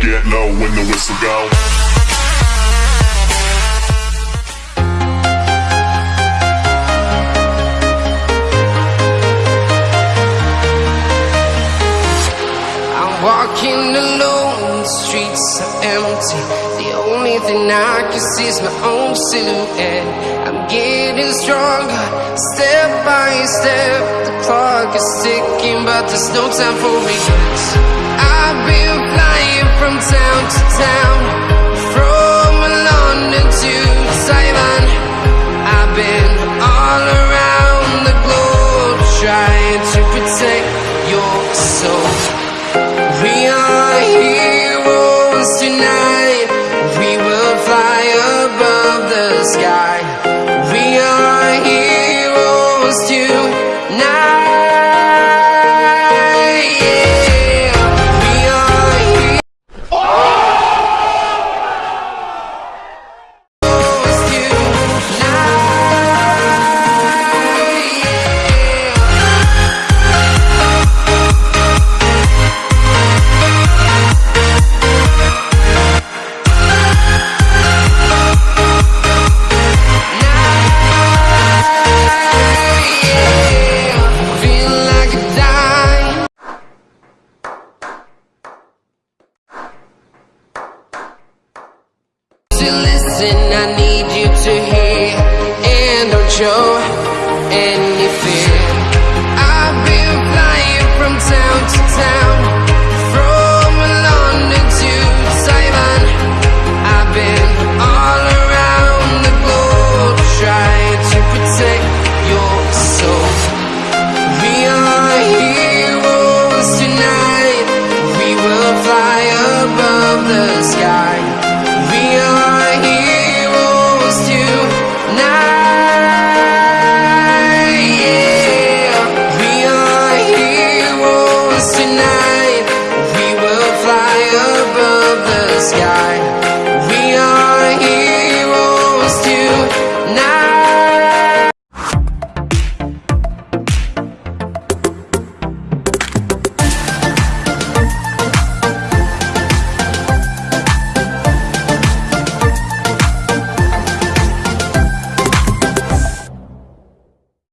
blow when the whistle go. I'm walking alone, the streets are empty. The only thing I can see is my own silhouette. I'm getting stronger, step by step. The clock is ticking, but there's no time for regrets. I've been flying from town to town, from London to Taiwan. I've been all around the globe trying to protect your soul. you listen night.